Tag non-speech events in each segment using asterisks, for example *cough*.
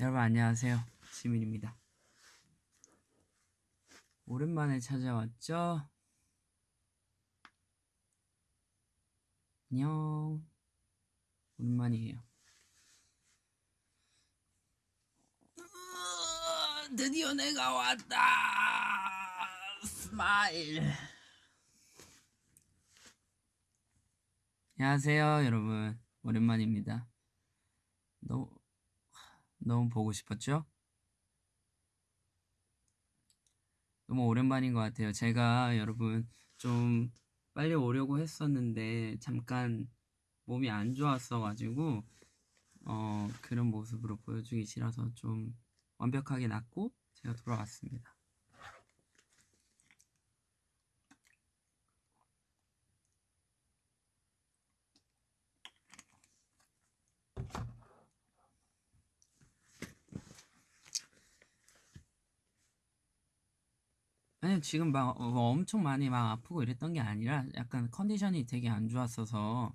여러분 안녕하세요. 지민입니다 오랜만에 찾아왔죠? 안녕. 오랜만이에요. 드디어 내가 왔다. Smile. 안녕하세요 여러분. 오랜만입니다. 너무 너무 보고 싶었죠? 너무 오랜만인 것 같아요. 제가 여러분 좀 빨리 오려고 했었는데 잠깐 몸이 안 좋았어가지고 어, 그런 모습으로 보여주기 싫어서 좀 완벽하게 낫고 제가 돌아왔습니다. 아니 지금 막 어, 뭐 엄청 많이 막 아프고 이랬던 게 아니라 약간 컨디션이 되게 안 좋았어서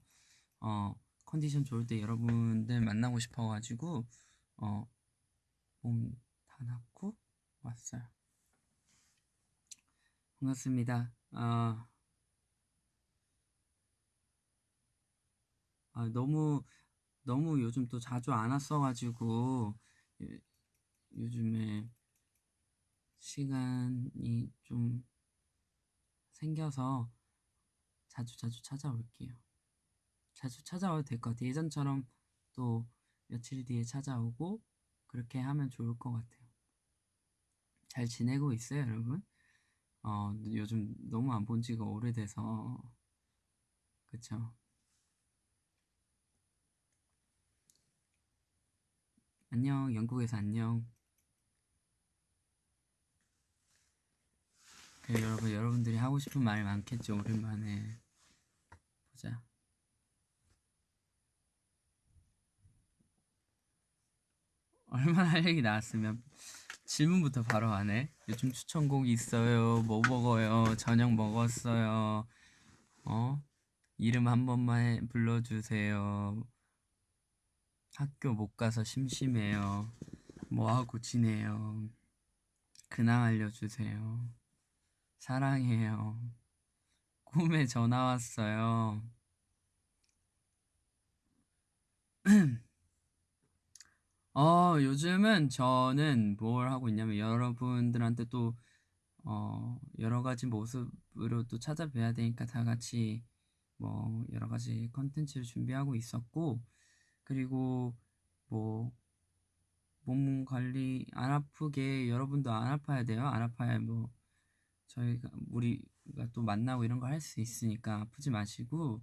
어 컨디션 좋을 때 여러분들 만나고 싶어가지고 어 몸 다 낫고 왔어요. 반갑습니다. 아, 아 너무 너무 요즘 또 자주 안 왔어가지고 요, 요즘에 시간이 좀 생겨서 자주 자주 찾아올게요. 자주 찾아와도 될 것 같아요. 예전처럼 또 며칠 뒤에 찾아오고 그렇게 하면 좋을 것 같아요. 잘 지내고 있어요, 여러분? 어, 요즘 너무 안 본 지가 오래돼서 그쵸? 안녕, 영국에서 안녕. 그 여러분 여러분들이 하고 싶은 말 많겠죠 오랜만에. 보자. 얼마나 할 얘기 나왔으면 질문부터 바로 하네 요즘 추천곡 있어요. 뭐 먹어요? 저녁 먹었어요. 어? 이름 한 번만 불러주세요. 학교 못 가서 심심해요. 뭐하고 지내요? 근황 알려주세요 사랑해요. 꿈에 전화 왔어요. *clears throat* 어, 요즘은 저는 뭘 하고 있냐면 여러분들한테 또, 어, 여러 가지 모습으로 또 찾아뵈야 되니까 다 같이 뭐 여러 가지 컨텐츠를 준비하고 있었고, 그리고 뭐, 몸 관리 안 아프게 여러분도 안 아파야 돼요. 안 아파야 뭐 저희가 우리가 또 만나고 이런 거 할 수 있으니까 아프지 마시고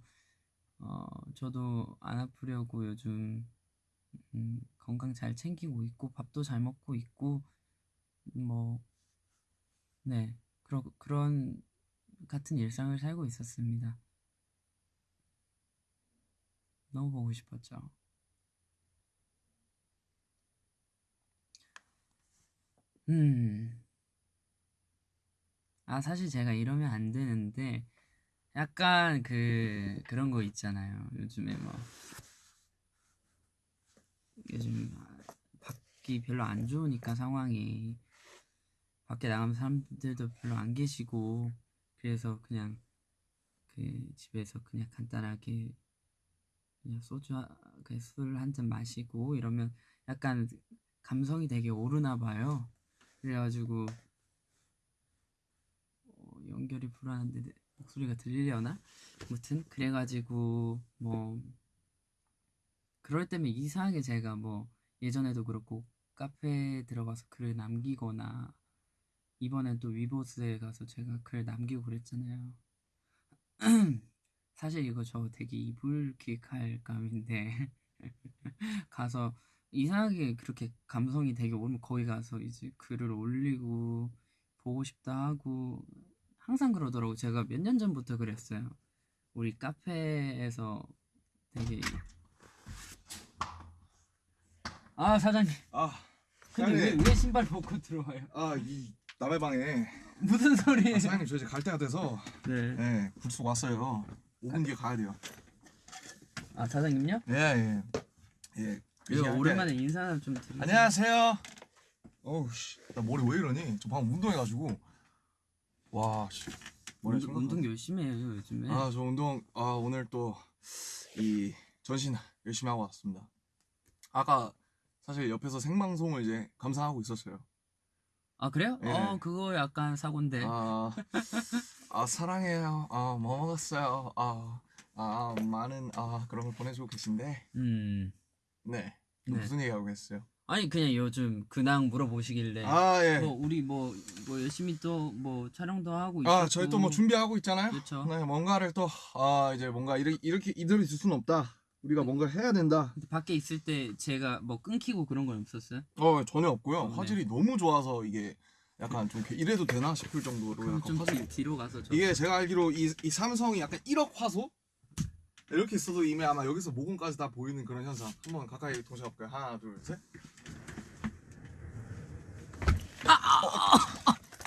어 저도 안 아프려고 요즘 음, 건강 잘 챙기고 있고 밥도 잘 먹고 있고 뭐네 그런 그런 같은 일상을 살고 있었습니다. 너무 보고 싶었죠. 음. 아, 사실 제가 이러면 안 되는데, 약간 그, 그런 거 있잖아요. 요즘에 뭐, 요즘 밖이 별로 안 좋으니까 상황이, 밖에 나가면 사람들도 별로 안 계시고, 그래서 그냥 그 집에서 그냥 간단하게 그냥 소주, 그술한 잔 마시고 이러면 약간 감성이 되게 오르나 봐요. 그래가지고, 연결이 불안한데 목소리가 들리려나? 아무튼 그래가지고 뭐 그럴 때면 이상하게 제가 뭐 예전에도 그렇고 카페에 들어가서 글을 남기거나 이번엔 또 위보스에 가서 제가 글 남기고 그랬잖아요. *clears throat* 사실 이거 저 되게 이불킥할 감인데 *laughs* 가서 이상하게 그렇게 감성이 되게 오면 거기 가서 이제 글을 올리고 보고 싶다 하고 항상 그러더라고. 제가 몇 년 전부터 그랬어요. 우리 카페에서 되게 아 사장님 아, 근데 왜, 사장님. 왜 신발 벗고 들어와요? 아, 이 남의 방에 무슨 소리예요? 아, 사장님 저 이제 갈 때가 돼서 네. 예, 불쑥 왔어요. 5분 뒤에 가야 돼요. 아 사장님요? 예, 예. 예. 그 이거 시간에- 오랜만에 인사 좀 드리세요. 안녕하세요. 어우 씨, 나 머리 왜 이러니? 저 방금 운동해가지고 와, 씨, 운동, 운동 열심히 해요 요즘에. 아, 저 운동 아 오늘 또 이 전신 열심히 하고 왔습니다. 아까 사실 옆에서 생방송을 이제 감상하고 있었어요. 아 그래요? 예. 어 그거 약간 사고인데. 아, 아 사랑해요. 아, 뭐 먹었어요. 아, 아 많은 아 그런 걸 보내주고 계신데, 음. 네, 네. 무슨 얘기하고 계셨어요? 아니 그냥 요즘 근황 물어보시길래. 아 예. 뭐 우리 뭐, 뭐 열심히 또 뭐 촬영도 하고 있고. 아, 저희 또 뭐 준비하고 있잖아요. 그렇죠. 네, 뭔가를 또, 아, 이제 뭔가 이렇게, 이렇게 이대로 있을 수는 없다. 우리가 뭔가 해야 된다. 밖에 있을 때 제가 뭐 끊기고 그런 건 없었어요? 어, 전혀 없고요. 어, 네. 화질이 너무 좋아서 이게 약간 좀 이래도 되나 싶을 정도로 약간 좀 화질이. 뒤, 뒤로 가서 저. 이게 제가 알기로 이, 이 삼성이 약간 1억 화소? 이렇게 있어도 이미 아마 여기서 모공까지 다 보이는 그런 현상. 한번 가까이 동시에 볼까요? 하나, 둘, 셋.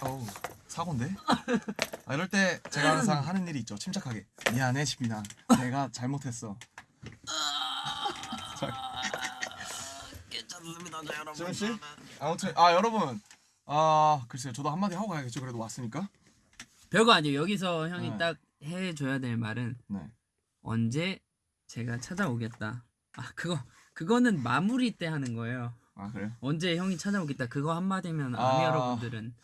어, 어우, 사고인데? 아, 이럴 때 제가 항상 하는 일이 있죠. 침착하게. 미안해, 지민아. 내가 잘못했어. 괜찮습니다, 여러분. 지민 씨? 아무튼 아 여러분 아 글쎄요 저도 한마디 하고 가야겠죠 그래도 왔으니까 별거 아니에요. 여기서 형이 네. 딱 해줘야 될 말은 네 언제 제가 찾아오겠다. 아 그거 그거는 마무리 때 하는 거예요. 아 그래요 언제 형이 찾아오겠다. 그거 한마디면 아. 아미 여러분들은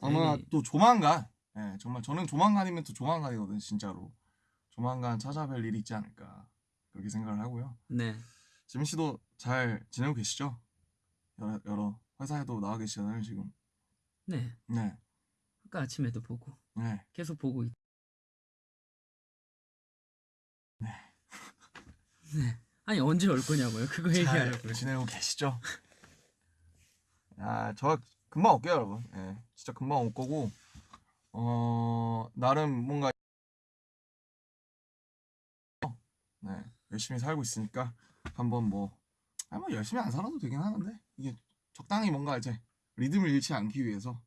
아마 되게- 또 조만간 예 정말 저는 조만간이면 또 조만간이거든 진짜로 조만간 찾아뵐 일이 있지 않을까 그렇게 생각을 하고요 네. 지민 씨도 잘 지내고 계시죠 여러, 여러 회사에도 나와 계시잖아요 지금 네. 네 아까 아침에도 보고 네. 계속 보고 있. 네. 아니 언제 올 거냐고요? 그거 잘 얘기하려고요. 지내고 계시죠? 아, 저 금방 올게요, 여러분. 예, 진짜 금방 올 거고, 어, 나름 뭔가, 네, 열심히 살고 있으니까, 한번 뭐, 아, 뭐, 열심히 안 살아도 되긴 하는데, 이게 적당히 뭔가 이제, 리듬을 잃지 않기 위해서,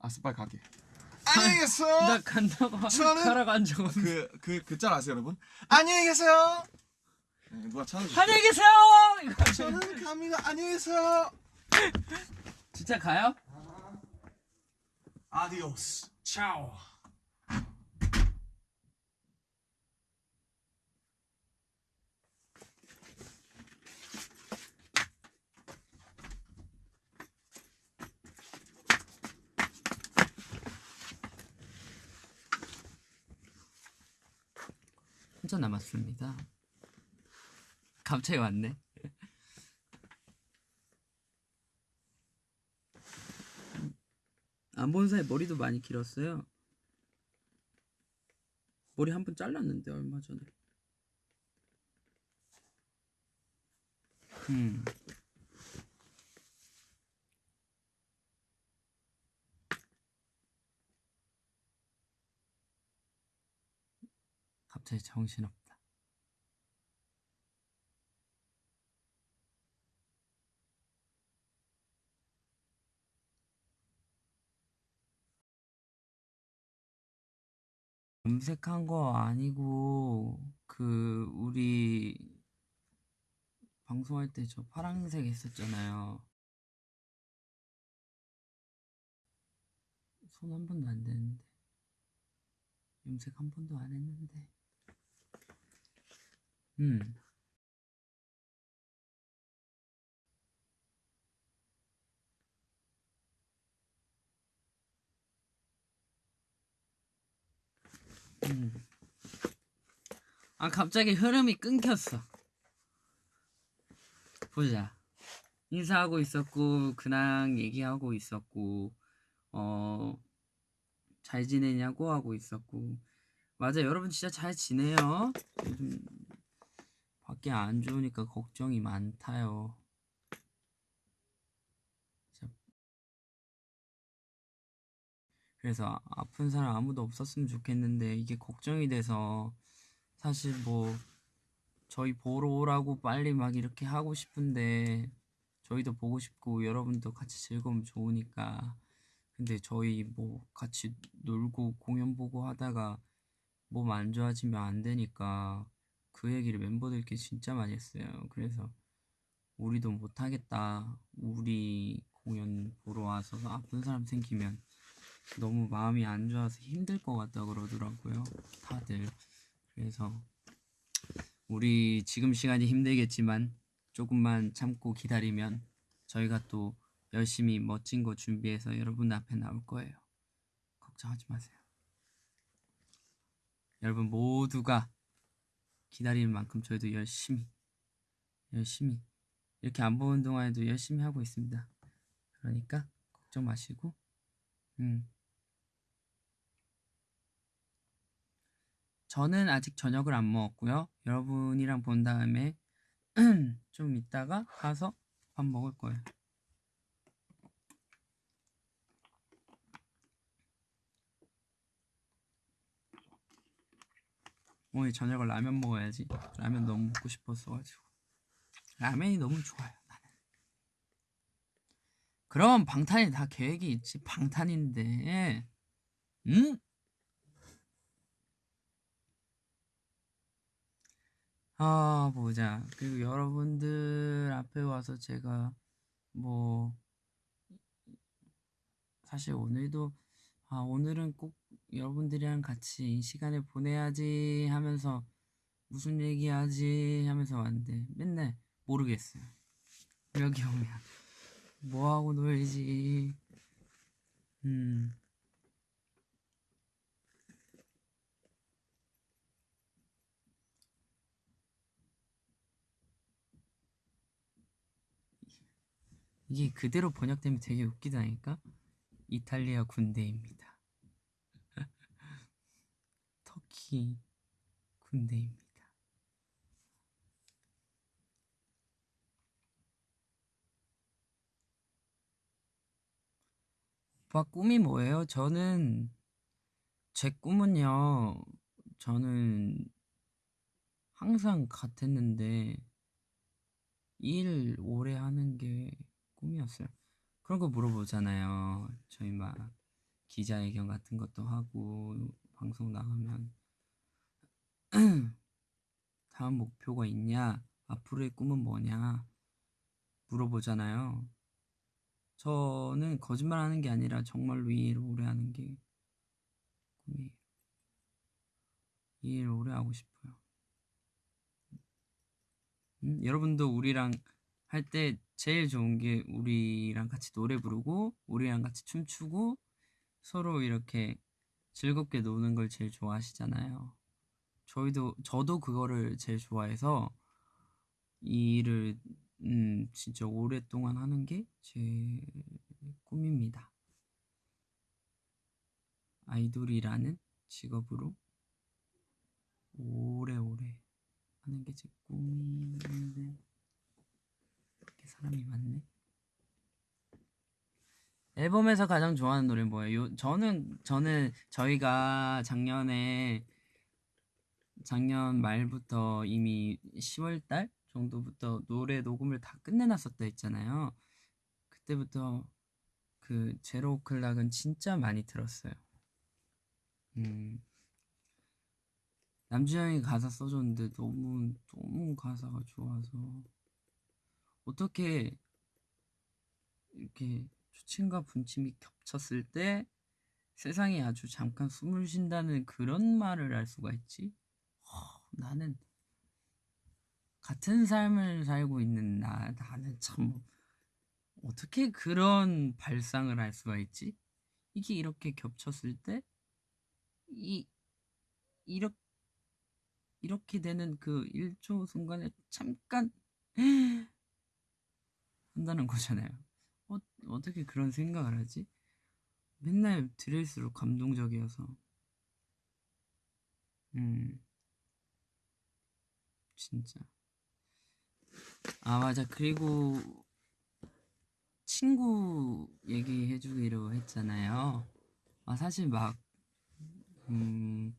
아스 빨리 갈게. 안녕히 계세요! 나 간다고 저는- 하라고 한적 없는. 그, 그, 그짤 아세요, 여러분? 안녕히 계세요! 네, 누가 찾아주세요. 안녕히 계세요. 저는 갑니다. 안녕히 계세요. 진짜 가요? 아디오스. 차오. 혼자 남았습니다. 갑자기 왔네. 안 본 사이 머리도 많이 길었어요. 머리 한 번 잘랐는데 얼마 전에. 음. 갑자기 정신없다. 염색한 거 아니고 그 우리 방송할 때 저 파란색 했었잖아요. 손 한 번도 안 대는데 염색 한 번도 안 했는데. 음. 음. 아 갑자기 흐름이 끊겼어. 보자. 인사하고 있었고 근황 얘기하고 있었고 어 잘 지내냐고 하고 있었고 맞아 여러분 진짜 잘 지내요. 요즘 밖에 안 좋으니까 걱정이 많다요. 그래서 아- 아픈 사람 아무도 없었으면 좋겠는데 이게 걱정이 돼서 사실 뭐 저희 보러 오라고 빨리 막 이렇게 하고 싶은데 저희도 보고 싶고 여러분도 같이 즐거우면 좋으니까 근데 저희 뭐 같이 놀고 공연 보고 하다가 몸 안 좋아지면 안 되니까 그 얘기를 멤버들끼리 진짜 많이 했어요. 그래서 우리도 못 하겠다. 우리 공연 보러 와서 아픈 사람 생기면 너무 마음이 안 좋아서 힘들 것 같다 그러더라고요. 다들. 그래서 우리 지금 시간이 힘들겠지만 조금만 참고 기다리면 저희가 또 열심히 멋진 거 준비해서 여러분 앞에 나올 거예요. 걱정하지 마세요. 여러분 모두가 기다리는 만큼 저희도 열심히 열심히 이렇게 안 보는 동안에도 열심히 하고 있습니다. 그러니까 걱정 마시고 음. 저는 아직 저녁을 안 먹었고요. 여러분이랑 본 다음에 *clears throat* 좀 이따가 가서 밥 먹을 거예요. 오늘 저녁을 라면 먹어야지. 라면 너무 먹고 싶었어가지고. 라면이 너무 좋아요. 나는. 그럼 방탄이 다 계획이 있지. 방탄인데. 응? 아 보자. 그리고 여러분들 앞에 와서 제가 뭐 사실 오늘도 아 오늘은 꼭 여러분들이랑 같이 이 시간을 보내야지 하면서 무슨 얘기하지 하면서 왔는데 맨날 모르겠어요. 여기 오면 뭐 하고 놀지. 음. 이게 그대로 번역되면 되게 웃기다니까. 이탈리아 군대입니다. *laughs* 터키 군대입니다. 오빠 꿈이 뭐예요? 저는 제 꿈은요. 저는 항상 같았는데 일 오래 하는 게 꿈이었어요. 그런 거 물어보잖아요. 저희 막 기자회견 같은 것도 하고 방송 나가면 *clears throat* 다음 목표가 있냐? 앞으로의 꿈은 뭐냐? 물어보잖아요. 저는 거짓말 하는 게 아니라 정말로 이 일을 오래 하는 게 꿈이에요. 이 일을 오래 하고 싶어요. 음, 여러분도 우리랑 할 때 제일 좋은 게 우리랑 같이 노래 부르고 우리랑 같이 춤추고 서로 이렇게 즐겁게 노는 걸 제일 좋아하시잖아요. 저희도 저도 그거를 제일 좋아해서 이 일을 음, 진짜 오랫동안 하는 게 제 꿈입니다. 아이돌이라는 직업으로 오래오래 하는 게 제 꿈인데 사람이 많네. 앨범에서 가장 좋아하는 노래 뭐예요? 저는 저는 저희가 작년에 작년 말부터 이미 10월 달 정도부터 노래 녹음을 다 끝내놨었다 했잖아요. 그때부터 그 제로 오클락은 진짜 많이 들었어요. 음. 남주형이 가사 써줬는데 너무 너무 가사가 좋아서 어떻게 이렇게 초침과 분침이 겹쳤을 때 세상이 아주 잠깐 숨을 쉰다는 그런 말을 할 수가 있지? 허, 나는 같은 삶을 살고 있는 나 나는 참 어떻게 그런 발상을 할 수가 있지? 이게 이렇게 겹쳤을 때 이 이렇게 이렇게 되는 그 1초 순간에 잠깐 한다는 거잖아요. 어, 어떻게 그런 생각을 하지? 맨날 들을수록 감동적이어서. 음. 진짜. 아 맞아 그리고 친구 얘기해주기로 했잖아요. 아 사실 막 음,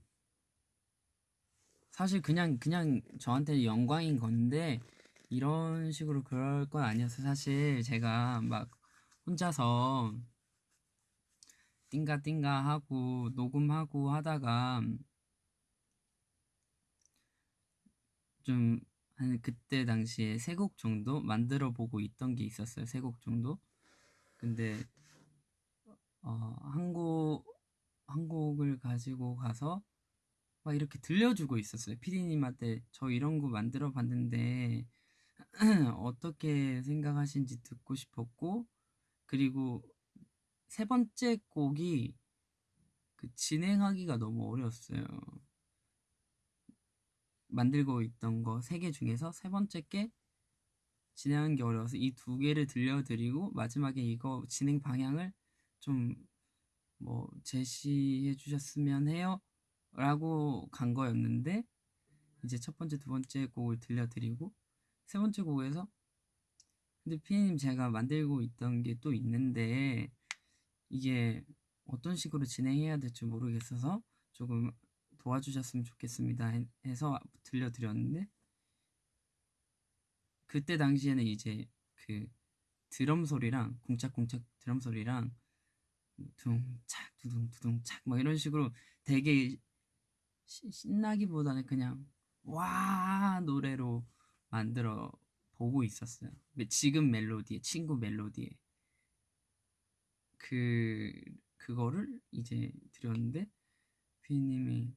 사실 그냥 그냥 저한테 영광인 건데 이런 식으로 그럴 건 아니었어요. 사실 제가 막 혼자서 띵가띵가 하고 녹음하고 하다가 좀 한 그때 당시에 세 곡 정도 만들어 보고 있던 게 있었어요. 세 곡 정도. 근데 어, 한 곡, 한 곡을 가지고 가서 막 이렇게 들려주고 있었어요. 피디님한테 저 이런 거 만들어 봤는데 *clears throat* 어떻게 생각하신지 듣고 싶었고 그리고 세 번째 곡이 그 진행하기가 너무 어려웠어요. 만들고 있던 거 세 개 중에서 세 번째 게 진행하는 게 어려워서 이 두 개를 들려드리고 마지막에 이거 진행 방향을 좀 뭐 제시해 주셨으면 해요 라고 간 거였는데 이제 첫 번째 두 번째 곡을 들려드리고 세 번째 곡에서? 근데 피디님 제가 만들고 있던 게 또 있는데 이게 어떤 식으로 진행해야 될지 모르겠어서 조금 도와주셨으면 좋겠습니다 해서 들려드렸는데 그때 당시에는 이제 그 드럼 소리랑 쿵짝쿵짝 드럼 소리랑 둥착 두둥 두둥 착 막 이런 식으로 되게 시, 신나기보다는 그냥 와 노래로 만들어 보고 있었어요. 지금 멜로디에 친구 멜로디에 그 그거를 이제 드렸는데 피디님이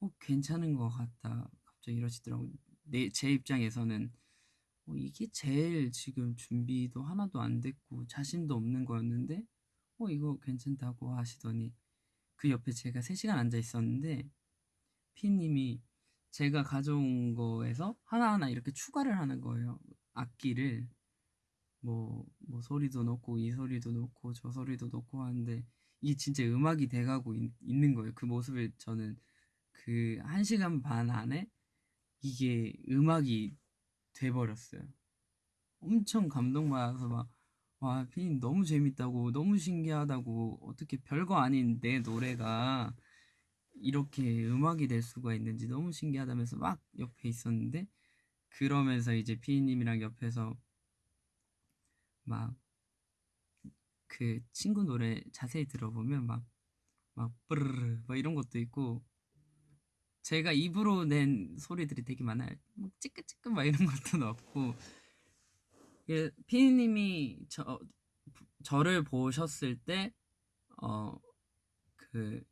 어 괜찮은 것 같다 갑자기 이러시더라고. 내제 입장에서는 어, 이게 제일 지금 준비도 하나도 안 됐고 자신도 없는 거였는데 어 이거 괜찮다고 하시더니 그 옆에 제가 3시간 앉아 있었는데 피님이 제가 가져온 거에서 하나하나 이렇게 추가를 하는 거예요. 악기를. 뭐, 뭐 소리도 넣고 이 소리도 넣고 저 소리도 넣고 하는데 이게 진짜 음악이 돼가고 있, 있는 거예요. 그 모습을 저는 그 1시간 반 안에 이게 음악이 돼버렸어요. 엄청 감동받아서 막, 와, 피님 너무 재밌다고, 너무 신기하다고, 어떻게 별거 아닌 내 노래가 이렇게 음악이 될 수가 있는지 너무 신기하다면서 막 옆에 있었는데, 그러면서 이제 피디님이랑 옆에서 막, 그 친구 노래 자세히 들어보면 막, 막, 뿌르르, 막 이런 것도 있고, 제가 입으로 낸 소리들이 되게 많아요. 뭐 찌끄찌끄 막 이런 *laughs* 것도 넣고 예, 피디님이 저 저를 보셨을 때 어 그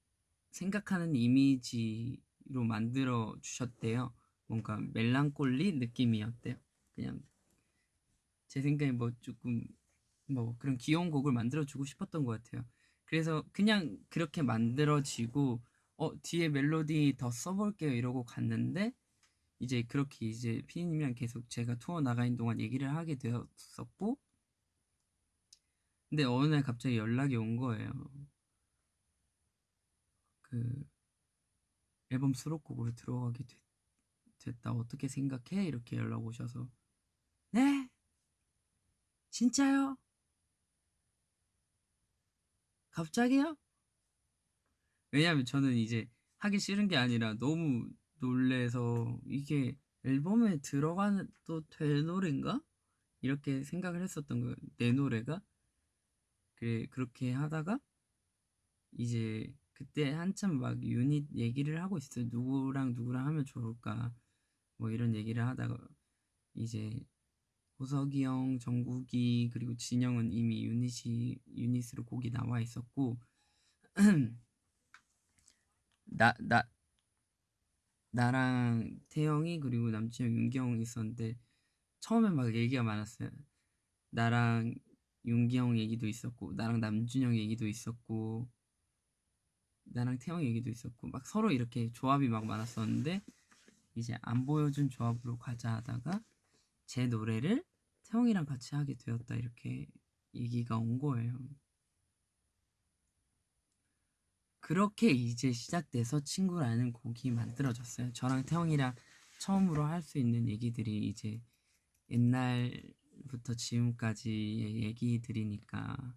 생각하는 이미지로 만들어 주셨대요. 뭔가 멜랑콜리 느낌이었대요. 그냥 제 생각에 뭐 조금 뭐 그런 귀여운 곡을 만들어 주고 싶었던 것 같아요. 그래서 그냥 그렇게 만들어지고 어 뒤에 멜로디 더 써볼게요 이러고 갔는데 이제 그렇게 이제 피디님이랑 계속 제가 투어 나가는 동안 얘기를 하게 되었었고 근데 어느 날 갑자기 연락이 온 거예요 그 앨범 수록곡으로 들어가게 됐, 됐다 어떻게 생각해? 이렇게 연락 오셔서 네? 진짜요? 갑자기요? 왜냐면 저는 이제 하기 싫은 게 아니라 너무 놀래서 이게 앨범에 들어가도 될 노래인가? 이렇게 생각을 했었던 거예요. 내 노래가. 그래, 그렇게 하다가 이제 그때 한참 막 유닛 얘기를 하고 있어요. 누구랑 누구랑 하면 좋을까? 뭐 이런 얘기를 하다가 이제 호석이 형, 정국이 그리고 진영은 이미 유닛이 유닛으로 곡이 나와 있었고 *clears throat* 나, 나, 나랑 태영이 그리고 남친형 윤기형 있었는데 처음에 막 얘기가 많았어요. 나랑 윤기형 얘기도 있었고 나랑 남준형 얘기도 있었고 나랑 태영 얘기도 있었고 막 서로 이렇게 조합이 막 많았었는데 이제 안 보여준 조합으로 가자 하다가 제 노래를 태영이랑 같이 하게 되었다 이렇게 얘기가 온 거예요. 그렇게 이제 시작돼서 친구라는 곡이 만들어졌어요. 저랑 태영이랑 처음으로 할 수 있는 얘기들이 이제 옛날부터 지금까지의 얘기들이니까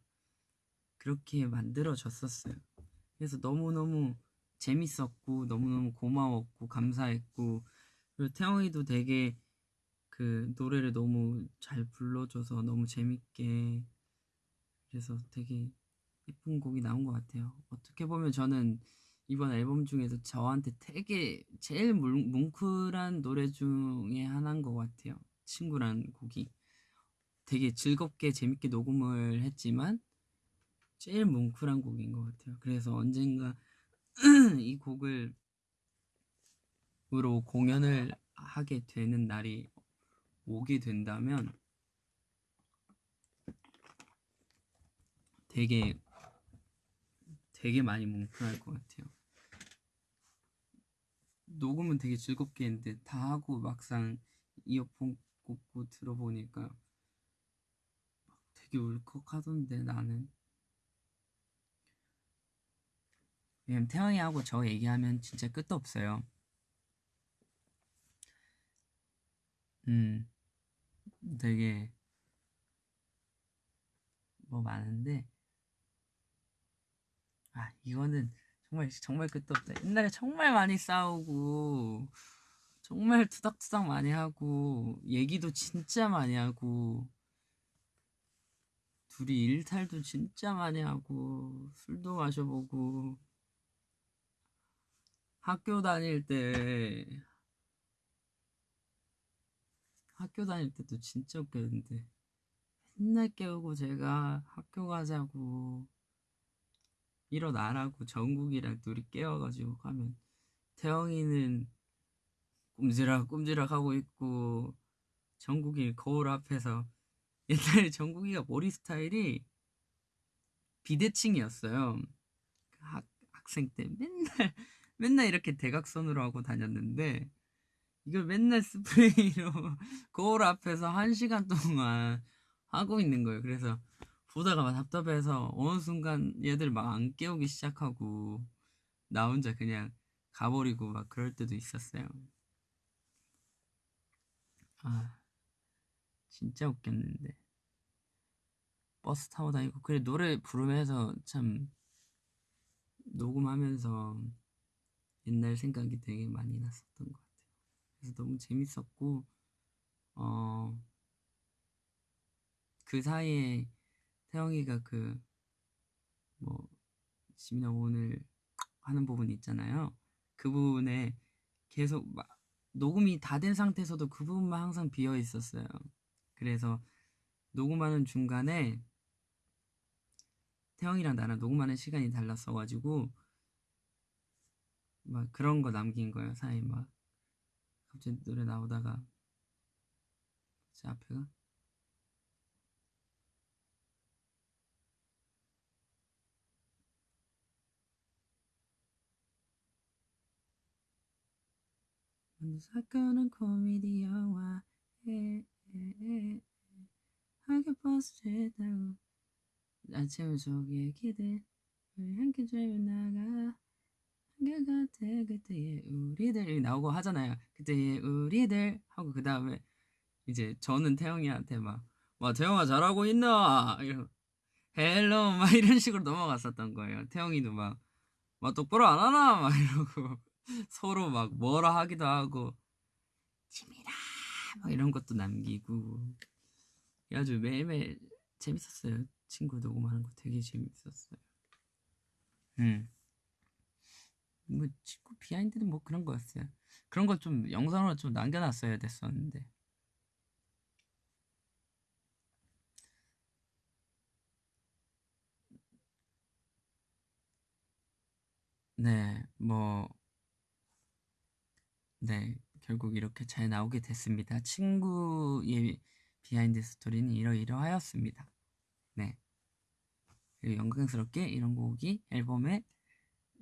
그렇게 만들어졌었어요. 그래서 너무너무 재밌었고 너무너무 고마웠고 감사했고 그리고 태영이도 되게 그 노래를 너무 잘 불러줘서 너무 재밌게 그래서 되게 예쁜 곡이 나온 것 같아요. 어떻게 보면 저는 이번 앨범 중에서 저한테 되게 제일 뭉- 뭉클한 노래 중에 하나인 것 같아요. 친구란 곡이 되게 즐겁게 재밌게 녹음을 했지만 제일 뭉클한 곡인 것 같아요. 그래서 언젠가 *clears throat* 이 곡을 으로 공연을 하게 되는 날이 오게 된다면 되게 되게 많이 뭉클할 것 같아요. 녹음은 되게 즐겁게 했는데 다 하고 막상 이어폰 꽂고 들어보니까 막 되게 울컥하던데 나는 왜냐면 태영이하고 저 얘기하면 진짜 끝도 없어요. 음, 되게 뭐 많은데 아 이거는 정말 정말 끝도 없다. 옛날에 정말 많이 싸우고 정말 투닥투닥 많이 하고 얘기도 진짜 많이 하고 둘이 일탈도 진짜 많이 하고 술도 마셔보고 학교 다닐 때 학교 다닐 때도 진짜 웃겼는데 맨날 깨우고 제가 학교 가자고 일어나라고 정국이랑 둘이 깨워가지고 가면 태영이는 꼼지락 꼼지락 하고 있고 정국이 거울 앞에서 *laughs* 옛날에 정국이가 머리 스타일이 비대칭이었어요. 학, 학생 때 맨날 맨날 이렇게 대각선으로 하고 다녔는데 이걸 맨날 스프레이로 *laughs* 거울 앞에서 한 시간 동안 하고 있는 거예요. 그래서 보다가 막 답답해서 어느 순간 얘들 막 안 깨우기 시작하고 나 혼자 그냥 가버리고 막 그럴 때도 있었어요. 아 진짜 웃겼는데 버스 타고 다니고 그래 노래 부르면서 참 녹음하면서 옛날 생각이 되게 많이 났었던 것 같아요. 그래서 너무 재밌었고 어 그 사이에 태영이가 그 뭐 지민아 오늘 하는 부분 있잖아요. 그 부분에 계속 막 녹음이 다 된 상태에서도 그 부분만 항상 비어 있었어요. 그래서 녹음하는 중간에 태영이랑 나랑 녹음하는 시간이 달랐어가지고 막 그런 거 남긴 거예요. 사이 막. 갑자기 노래 나오다가 제 앞에가? 사건은 코미디 영화. 에, 에, 에, 하교 버스 가득 채운 속 얘기들 이젠 함께 drive를 나가 한결같아 그때의 우리들 이 나오고 하잖아요. 그때의 우리들 하고 그 다음에 이제 저는 태영이한테 막 와 태영아 잘하고 있나? 이러 hello 막 이런 식으로 넘어갔었던 거예요. 태영이도 막 막 똑바로 안 하나? 막 이러고 *laughs* 서로 막 뭐라 하기도 하고 지민아 막 이런 것도 남기고. 아주 매일매일 재밌었어요. 친구 녹음하는 거 되게 재밌었어요. 음. 뭐 친구 비하인드는 뭐 그런 거였어요 그런 걸 좀 영상으로 좀 남겨놨어야 됐었는데 네, 뭐, 네, 결국 이렇게 잘 나오게 됐습니다. 친구의 비하인드 스토리는 이러이러하였습니다. 네. 그리고 영광스럽게 이런 곡이 앨범에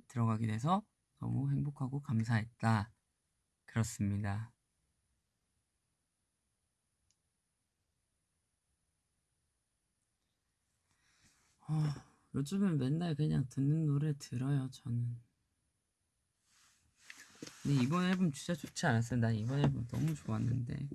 들어가게 돼서 너무 행복하고 감사했다. 그렇습니다. 아, 요즘은 맨날 그냥 듣는 노래 들어요, 저는. 근데 이번 앨범 진짜 좋지 않았어요? 난 이번 앨범 너무 좋았는데.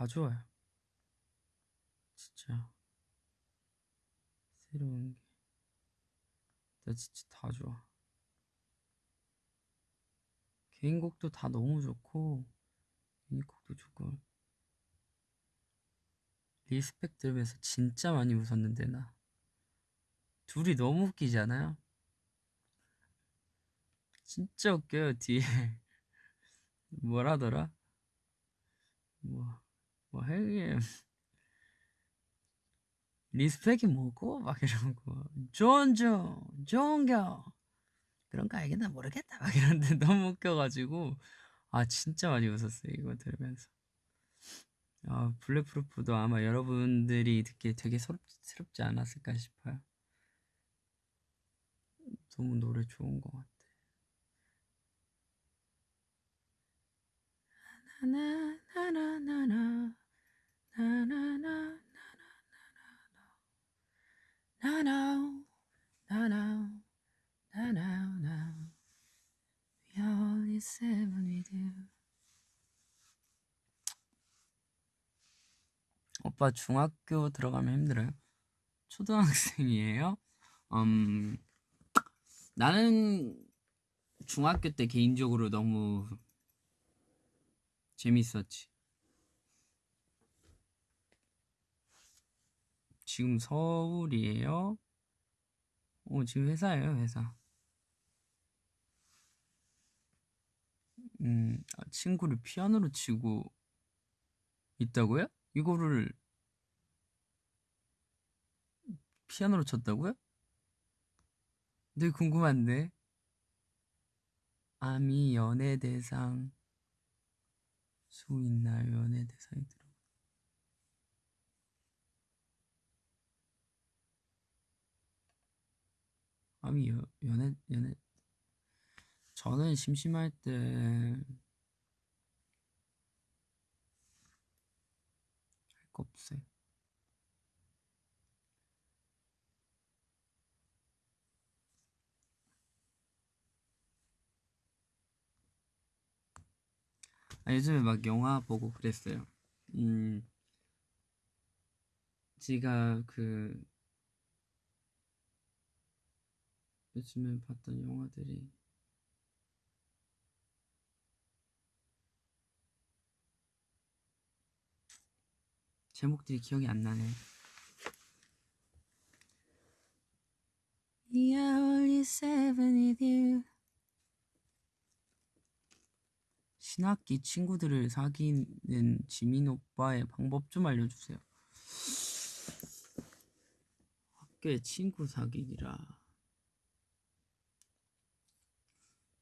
다 좋아요. 진짜. 새로운 게. 나 진짜 다 좋아. 개인곡도 다 너무 좋고, 유닛곡도 좋고. Respect 들으면서 진짜 많이 웃었는데, 나. 둘이 너무 웃기지 않아요? 진짜 웃겨요, 뒤에. *laughs* 뭐라더라? 뭐, 뭐, 형님. 리스펙이 뭐고? 막 이러고. 존중, 존경. 그런 거 알겠나 모르겠다. 막 이러는데 *laughs* 너무 웃겨가지고. 아, 진짜 많이 웃었어요, 이거 들으면서. 아, 블랙프루프도 아마 여러분들이 듣기에 되게 새롭지 않았을까 싶어요. 너무 노래 좋은 것 같아. 나나나나나나 오빠 중학교 들어가면 힘들어요? 초등학생이에요? 음, 나는 중학교 때 개인적으로 너무 재밌었지. 지금 서울이에요? 어, 지금 회사예요, 회사. 음, 아, 친구를 피아노로 치고 있다고요? 이거를 피아노로 쳤다고요? 되게 궁금한데. 아미 연예 대상 수 있나요? 연예 대상이 아미 여, 연애 연애 저는 심심할 때 할 거 없어요. 아, 요즘에 막 영화 보고 그랬어요. 음, 제가 그 요즘에 봤던 영화들이 제목들이 기억이 안 나네. 신학기 친구들을 사귀는 지민 오빠의 방법 좀 알려주세요. 학교에 친구 사귀기라.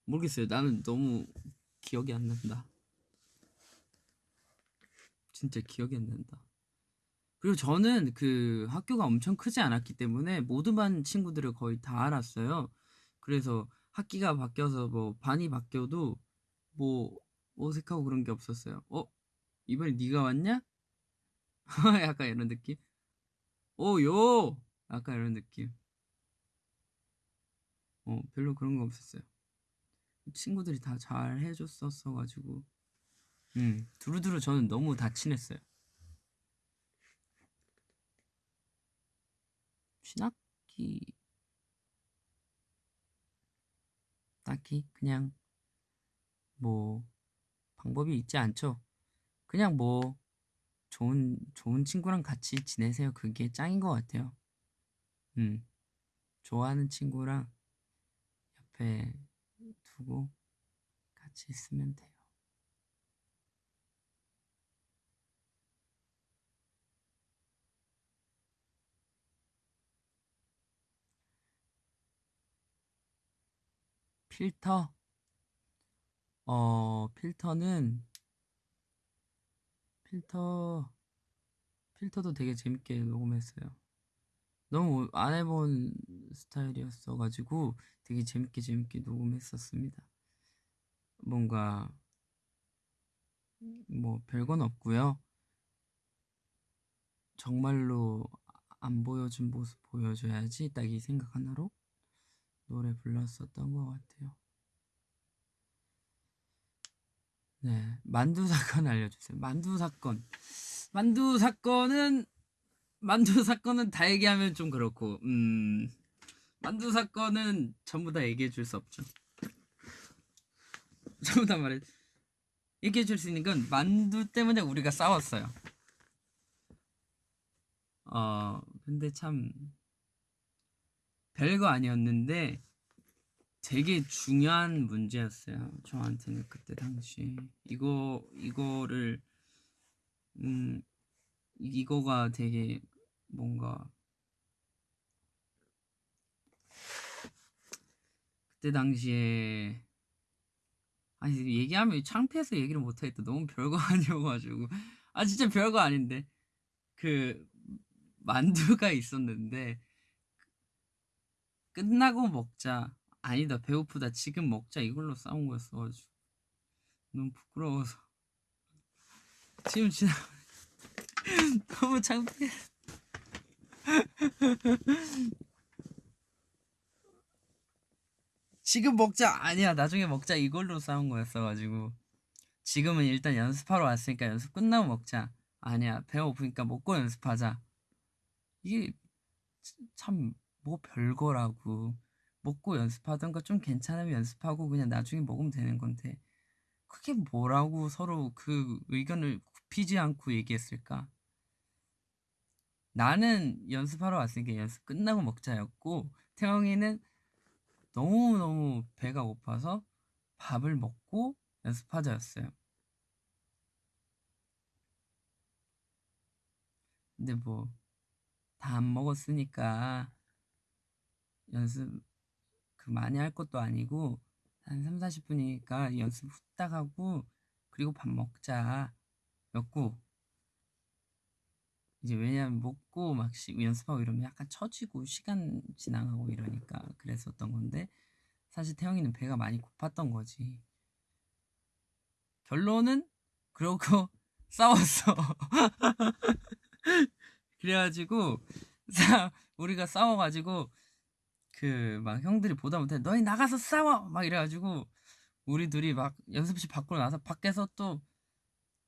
모르겠어요. 나는 너무 기억이 안 난다. 진짜 기억이 안 난다. 그리고 저는 그 학교가 엄청 크지 않았기 때문에 모든 반 친구들을 거의 다 알았어요. 그래서 학기가 바뀌어서 뭐 반이 바뀌어도 뭐 어색하고 그런 게 없었어요. 어? 이번에 네가 왔냐? *laughs* 약간 이런 느낌? 오, 요! 약간 이런 느낌. 어, 별로 그런 거 없었어요. 친구들이 다 잘 해줬었어 가지고. 음 두루두루 저는 너무 다 친했어요. 신학기. 딱히 그냥 뭐 방법이 있지 않죠. 그냥 뭐 좋은 좋은 친구랑 같이 지내세요. 그게 짱인 것 같아요. 음 좋아하는 친구랑 옆에 두고 같이 있으면 돼요. 필터? 어, 필터는 필터 필터도 되게 재밌게 녹음했어요. 너무 안 해본 스타일이었어가지고 되게 재밌게 재밌게 녹음했었습니다. 뭔가 뭐 별건 없고요. 정말로 안 보여준 모습 보여줘야지 딱 이 생각 하나로 노래 불렀었던 것 같아요. 네, 만두 사건 *laughs* 알려주세요. 만두 사건. 만두 사건은 만두 사건은 다 얘기하면 좀 그렇고, 음, 만두 사건은 전부 다 얘기해 줄 수 없죠. *laughs* 전부 다 말해. 얘기해 줄 수 있는 건 만두 때문에 우리가 싸웠어요. 어, 근데 참 별거 아니었는데 되게 중요한 문제였어요. 저한테는 그때 당시 이거 이거를 음 이거가 되게 뭔가 그때 당시에 아니 얘기하면 창피해서 얘기를 못하겠다. 너무 별거 *laughs* 아니어가지고. 아 진짜 별거 아닌데. 그 만두가 있었는데 끝나고 먹자. 아니다 배고프다. 지금 먹자. 이걸로 싸운 거였어가지고. 너무 부끄러워서. 지금 지나 너무 창피해. 지금 먹자. 아니야. 나중에 먹자. 이걸로 싸운 거였어가지고. 지금은 일단 연습하러 왔으니까 연습 끝나고 먹자. 아니야. 배고프니까 먹고 연습하자. 이게 참 뭐 별거라고. 먹고 연습하던가 좀 괜찮으면 연습하고 그냥 나중에 먹으면 되는 건데. 그게 뭐라고 서로 그 의견을 굽히지 않고 얘기했을까? 나는 연습하러 왔으니까 연습 끝나고 먹자였고 태영이는 너무너무 배가 고파서 밥을 먹고 연습하자였어요. 근데 뭐 다 안 먹었으니까 연습 그 많이 할 것도 아니고 한 3, 40분이니까 연습 후딱 하고 그리고 밥 먹자 였고 이제 왜냐면 먹고 막 시, 연습하고 이러면 약간 처지고 시간 지나가고 이러니까 그랬었던 건데 사실 태영이는 배가 많이 고팠던 거지. 결론은 그러고 *laughs* 싸웠어. *laughs* 그래가지고 우리가 싸워가지고 그 막 형들이 보다 못해 너희 나가서 싸워! 막 이래가지고 우리 둘이 막 연습실 밖으로 나서 밖에서 또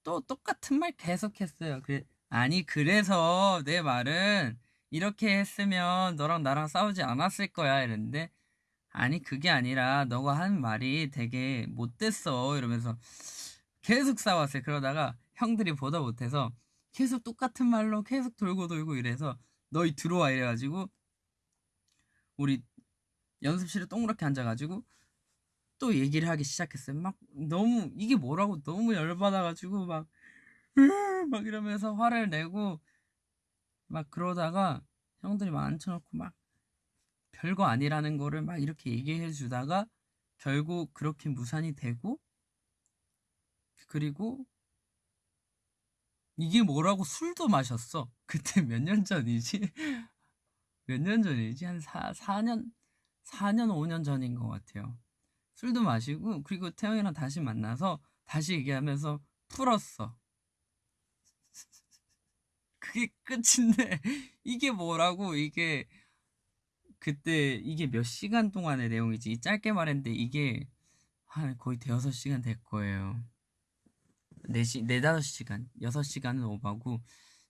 또 똑같은 말 계속했어요. 그래 아니 그래서 내 말은 이렇게 했으면 너랑 나랑 싸우지 않았을 거야 이랬는데 아니 그게 아니라 너가 한 말이 되게 못됐어 이러면서 계속 싸웠어요. 그러다가 형들이 보다 못해서 계속 똑같은 말로 계속 돌고 돌고 이래서 너희 들어와 이래가지고 우리 연습실에 동그랗게 앉아가지고 또 얘기를 하기 시작했어요. 막 너무 이게 뭐라고 너무 열받아가지고 막, 막 이러면서 화를 내고 막 그러다가 형들이 막 앉혀놓고 막 별거 아니라는 거를 막 이렇게 얘기해 주다가 결국 그렇게 무산이 되고 그리고 이게 뭐라고 술도 마셨어. *laughs* 그때 몇 년 전이지? *laughs* 몇 년 전이지? 한 4, 4년, 4년, 5년 전인 것 같아요. 술도 마시고, 그리고 태영이랑 다시 만나서 다시 얘기하면서 풀었어. *laughs* 그게 끝인데, *laughs* 이게 뭐라고, 이게, 그때, 이게 몇 시간 동안의 내용이지. 짧게 말했는데, 이게, 한 거의 대여섯 시간 될 거예요. 4시, 4, 5시간, 6시간은 오바고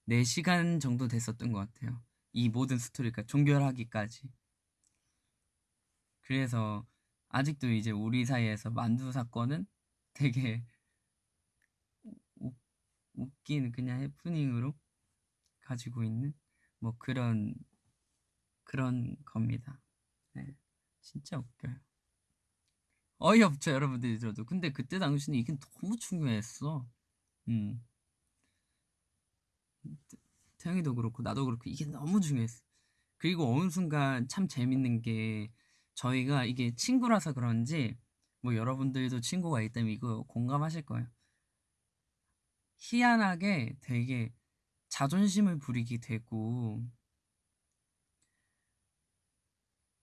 4시간 정도 됐었던 것 같아요. 이 모든 스토리가 종결하기까지. 그래서 아직도 이제 우리 사이에서 만두 사건은 되게 우, 웃긴 그냥 해프닝으로 가지고 있는 뭐 그런 그런 겁니다. 네, 진짜 웃겨요. 어이없죠 여러분들이 들어도 근데 그때 당시는 이게 너무 중요했어 음 태영이도 그렇고 나도 그렇고 이게 너무 중요했어 그리고 어느 순간 참 재밌는 게 저희가 이게 친구라서 그런지 뭐 여러분들도 친구가 있다면 이거 공감하실 거예요 희한하게 되게 자존심을 부리게 되고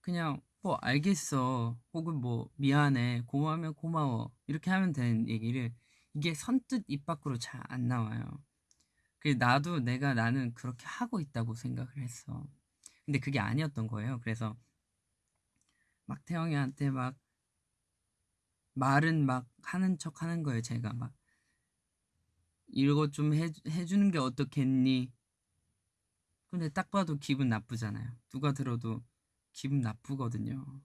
그냥 뭐 알겠어 혹은 뭐 미안해 고마우면 고마워 이렇게 하면 되는 얘기를 이게 선뜻 입 밖으로 잘 안 나와요. 그 나도 내가 나는 그렇게 하고 있다고 생각을 했어. 근데 그게 아니었던 거예요. 그래서 막 태영이한테 막 말은 막 하는 척 하는 거예요. 제가 막 이거 좀 해, 해주는 게 어떻겠니? 근데 딱 봐도 기분 나쁘잖아요. 누가 들어도 기분 나쁘거든요.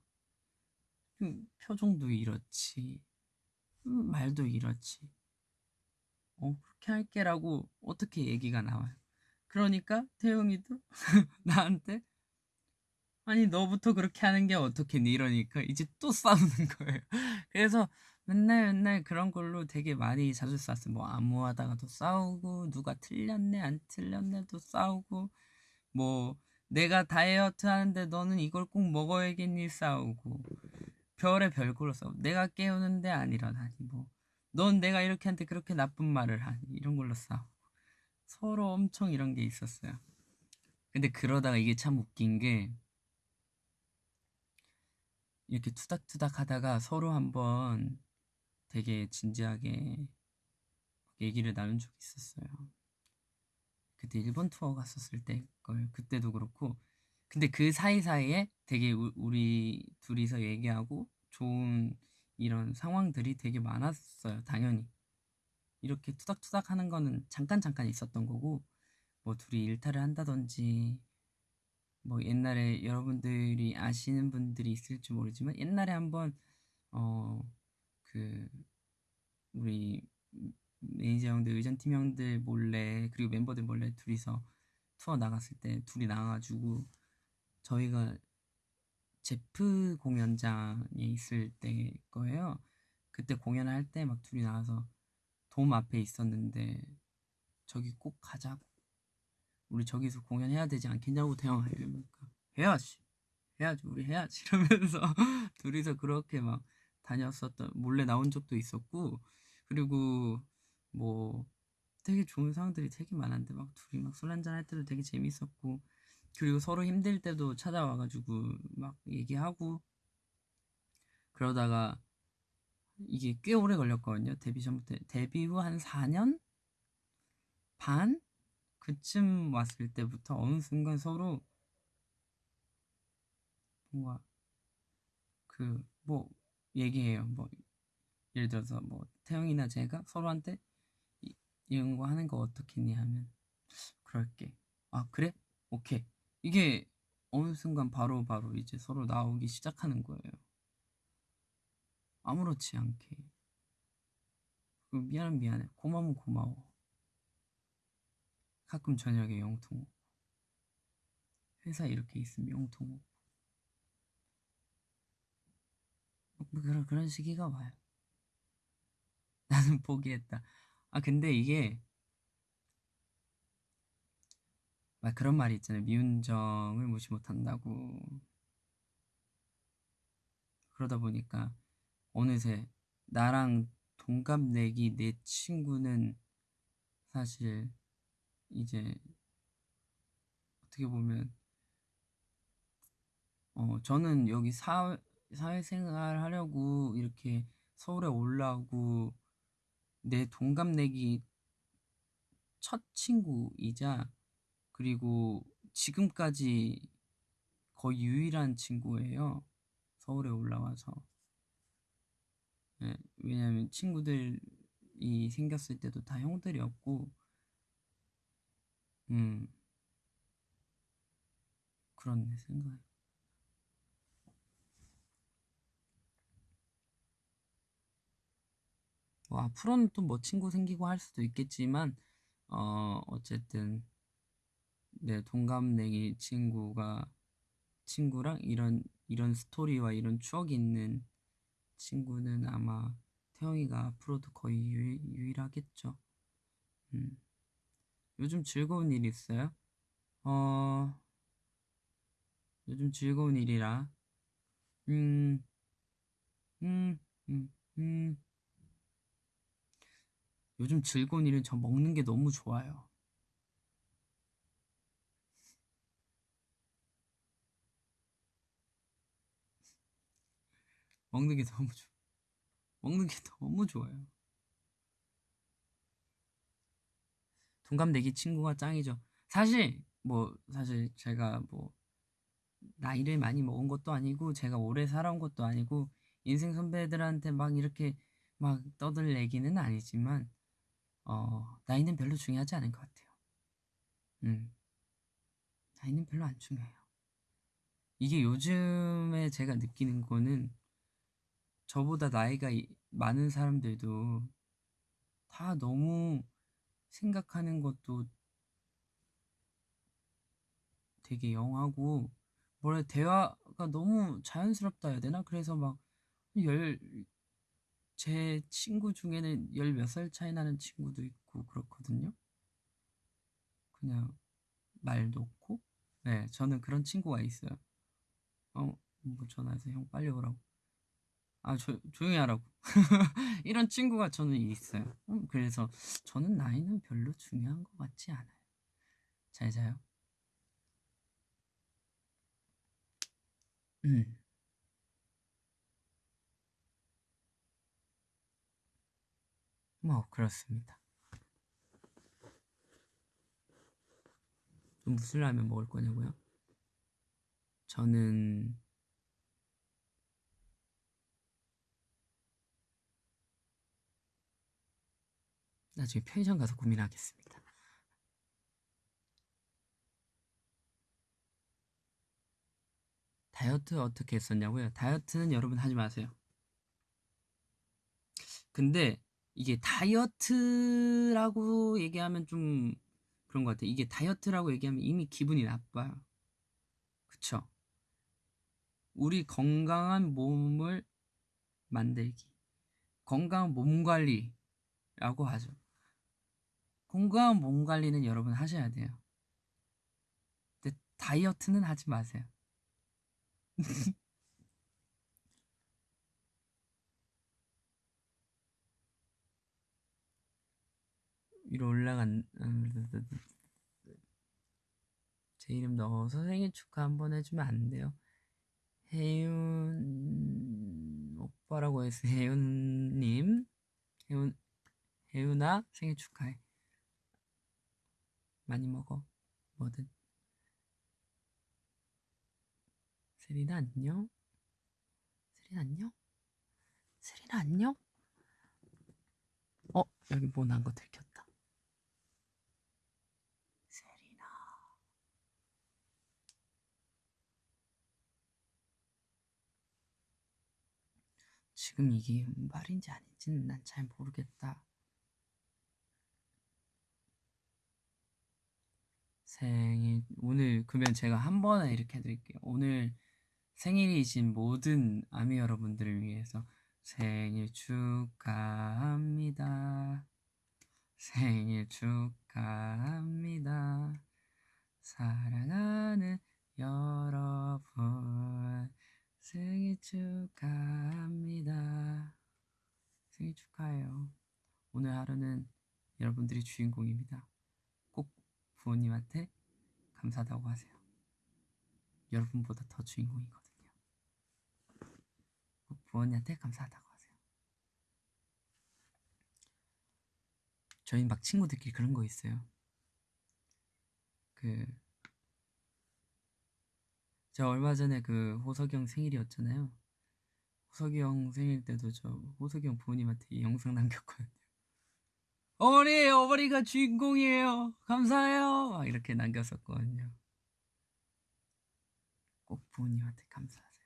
음, 표정도 이렇지. 음, 말도 이렇지. 어, 그렇게 할게라고 어떻게 얘기가 나와요. 그러니까 태영이도 *laughs* 나한테 아니 너부터 그렇게 하는 게 어떻겠니 이러니까 이제 또 *laughs* 싸우는 거예요. 그래서 맨날 맨날 그런 걸로 되게 많이 자주 싸웠어요. 뭐 안무하다가도 싸우고 누가 틀렸네 안 틀렸네도 싸우고 뭐 내가 다이어트 하는데 너는 이걸 꼭 먹어야겠니 싸우고 별의 별걸로 싸우고 내가 깨우는데 안 일어나니 뭐 넌 내가 이렇게 한테 그렇게 나쁜 말을 하니 이런 걸로 싸우고 서로 엄청 이런 게 있었어요. 근데 그러다가 이게 참 웃긴 게 이렇게 투닥투닥 하다가 서로 한번 되게 진지하게 얘기를 나눈 적이 있었어요. 그때 일본 투어 갔었을 때 걸 그때도 그렇고 근데 그 사이사이에 되게 우, 우리 둘이서 얘기하고 좋은 이런 상황들이 되게 많았어요. 당연히 이렇게 투닥투닥 하는 거는 잠깐 잠깐 있었던 거고 뭐 둘이 일탈을 한다든지 뭐 옛날에 여러분들이 아시는 분들이 있을지 모르지만 옛날에 한번 어 그 우리 매니저 형들 의전팀 형들 몰래 그리고 멤버들 몰래 둘이서 투어 나갔을 때 둘이 나가가지고 저희가 제프 공연장에 있을 때 거예요. 그때 공연할 때막 둘이 나와서 돔 앞에 있었는데 저기 꼭 가자고 우리 저기서 공연해야 되지 않겠냐고 태영아 이러니까 해야지. 해야지. 우리 해야지. *laughs* 이러면서 *laughs* 둘이서 그렇게 막 다녔었던 몰래 나온 적도 있었고 그리고 뭐 되게 좋은 상황들이 되게 많았는데 막 둘이 막 술 한잔 할 때도 되게 재밌었고 그리고 서로 힘들 때도 찾아와가지고 막 얘기하고 그러다가 이게 꽤 오래 걸렸거든요. 데뷔 전부터. 데뷔 후 한 4년? 반 그쯤 왔을 때부터 어느 순간 서로 뭔가 그 뭐 얘기해요. 뭐 예를 들어서 뭐 태영이나 제가 서로한테 이, 이런 거 하는 거 어떻겠니 하면 그럴게. 아 그래? 오케이. 이게 어느 순간 바로 바로 이제 서로 나오기 시작하는 거예요. 아무렇지 않게. 미안은 미안해. 고마우면 고마워 가끔 저녁에 영통 오고 회사 이렇게 있으면 영통 오고 뭐 그런 그런 시기가 와요. *laughs* 나는 포기했다. 아 근데 이게 막 그런 말이 있잖아요. 미운 정을 무시 못한다고. 그러다 보니까 어느새 나랑 동갑내기 내 친구는 사실 이제 어떻게 보면 어 저는 여기 사 사회생활 하려고 이렇게 서울에 올라오고 내 동갑내기 첫 친구이자 그리고 지금까지 거의 유일한 친구예요. 서울에 올라와서. 네, 왜냐면 친구들이 생겼을 때도 다 형들이었고, 음, 그런 생각. 뭐 앞으로는 또 뭐 친구 생기고 할 수도 있겠지만 어 어쨌든 내 동갑내기 친구가 친구랑 이런 이런 스토리와 이런 추억이 있는 친구는 아마 태영이가 앞으로도 거의 유일, 유일하겠죠. 음. 요즘 즐거운 일 있어요? 어 요즘 즐거운 일이라 음 음, 음, 음. 요즘 즐거운 일은 저 먹는 게 너무 좋아요. 먹는 게 너무 좋아. 먹는 게 너무 좋아요. 동갑내기 친구가 짱이죠. 사실 뭐 사실 제가 뭐 나이를 많이 먹은 것도 아니고 제가 오래 살아온 것도 아니고 인생 선배들한테 막 이렇게 막 떠들 얘기는 아니지만 어 나이는 별로 중요하지 않은 것 같아요. 음 나이는 별로 안 중요해요. 이게 요즘에 제가 느끼는 거는 저보다 나이가 이- 많은 사람들도 다 너무 생각하는 것도 되게 영하고 뭐래 대화가 너무 자연스럽다 해야 되나? 그래서 막 열 제 친구 중에는 열 몇 살 차이 나는 친구도 있고 그렇거든요. 그냥 말 놓고 네 저는 그런 친구가 있어요. 어, 뭐 전화해서 형 빨리 오라고. 아, 조, 조용히 하라고. *laughs* 이런 친구가 저는 있어요. 음, 그래서 저는 나이는 별로 중요한 것 같지 않아요. 잘 자요. 음. 뭐, 그렇습니다. 또 무슨 라면 먹을 거냐고요? 저는 나중에 편의점 가서 고민하겠습니다. 다이어트 어떻게 했었냐고요? 다이어트는 여러분 하지 마세요. 근데 이게 다이어트라고 얘기하면 좀 그런 것 같아요. 이게 다이어트라고 얘기하면 이미 기분이 나빠요. 그쵸? 우리 건강한 몸을 만들기. 건강한 몸 관리라고 하죠. 건강한 몸 관리는 여러분 하셔야 돼요. 근데 다이어트는 하지 마세요. *laughs* 위로 올라간 *laughs* 제 이름 넣어서 생일 축하 한번 해주면 안 돼요? 혜윤 오빠라고 해서 혜윤님 혜윤 혜윤아 생일 축하해 많이 먹어. 뭐든. 세린아 안녕. 세린 안녕. 세린아 안녕. 어 여기 뭐 난 거 들켰다. 세린아. 지금 이게 말인지 아닌지는 난 잘 모르겠다. 생일 오늘 그러면 제가 한 번에 이렇게 해드릴게요. 오늘 생일이신 모든 아미 여러분들을 위해서 생일 축하합니다. 생일 축하합니다. 사랑하는 여러분 생일 축하합니다. 생일 축하해요. 오늘 하루는 여러분들이 주인공입니다. 꼭 부모님한테 감사하다고 하세요. 여러분보다 더 주인공이거든요. 꼭 부모님한테 감사하다고 하세요. 저희 막 친구들끼리 그런 거 있어요. 그, 저 얼마 전에 그 호석이 형 생일이었잖아요. 호석이 형 생일 때도 저 호석이 형 부모님한테 이 영상 남겼거든요. 어머니, 어머니가 주인공이에요. 감사해요. 막 이렇게 남겼었거든요. 꼭 부모님한테 감사하세요.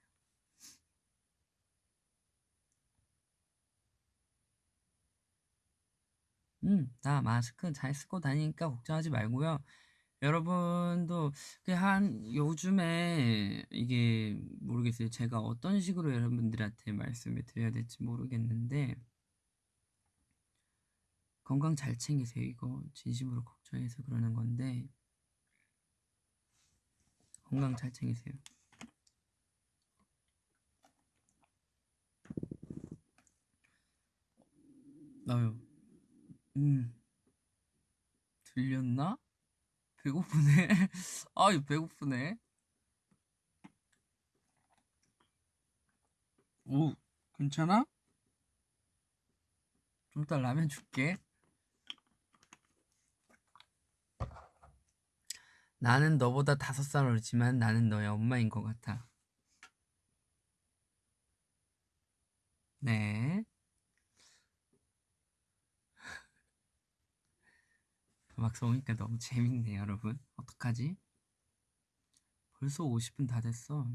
음, 나 마스크 잘 쓰고 다니니까 걱정하지 말고요. 여러분도 그한 요즘에 이게 모르겠어요. 제가 어떤 식으로 여러분들한테 말씀을 드려야 될지 모르겠는데 건강 잘 챙기세요. 이거 진심으로 걱정해서 그러는 건데 건강 잘 챙기세요. 나요. 음. 들렸나? 배고프네. *laughs* 아유, 배고프네. 오, 괜찮아? 좀 이따 라면 줄게. 나는 너보다 다섯 살 어리지만 나는 너의 엄마인 것 같아. 네. *laughs* 음악 써오니까 너무 재밌네, 여러분. 어떡하지? 벌써 50분 다 됐어.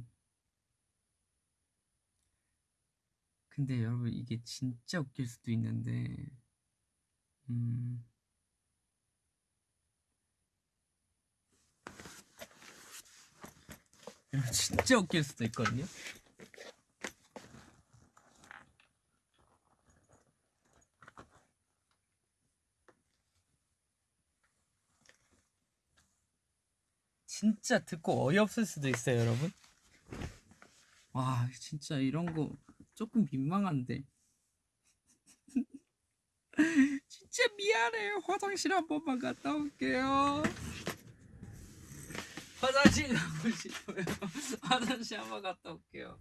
근데 여러분, 이게 진짜 웃길 수도 있는데, 음. 여러분, 진짜 웃길 수도 있거든요. 진짜 듣고 어이없을 수도 있어요, 여러분. 와, 진짜 이런 거 조금 민망한데. *laughs* 진짜 미안해요. 화장실 한 번만 갔다 올게요. 화장실 가고 싶어요. *laughs* 화장실 한번 갔다 올게요.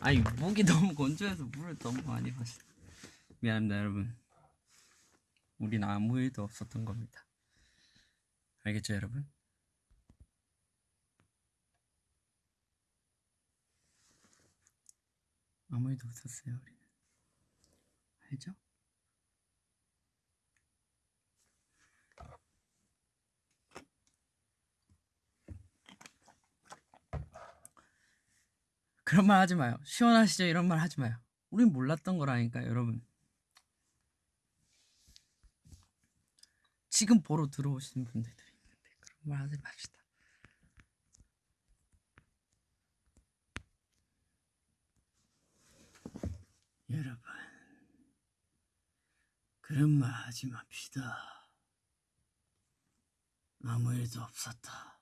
아니 목이 너무 건조해서 물을 너무 많이 마셨. 미안합니다 여러분. 우린 아무 일도 없었던 겁니다. 알겠죠 여러분? 아무 일도 없었어요 우리는. 알죠? 그런 말 하지 마요. 시원하시죠? 이런 말 하지 마요. 우린 몰랐던 거라니까, 여러분. 지금 보러 들어오신 분들이 있는데 그런 말 하지 맙시다. 여러분, 그런 말 하지 맙시다. 아무 일도 없었다.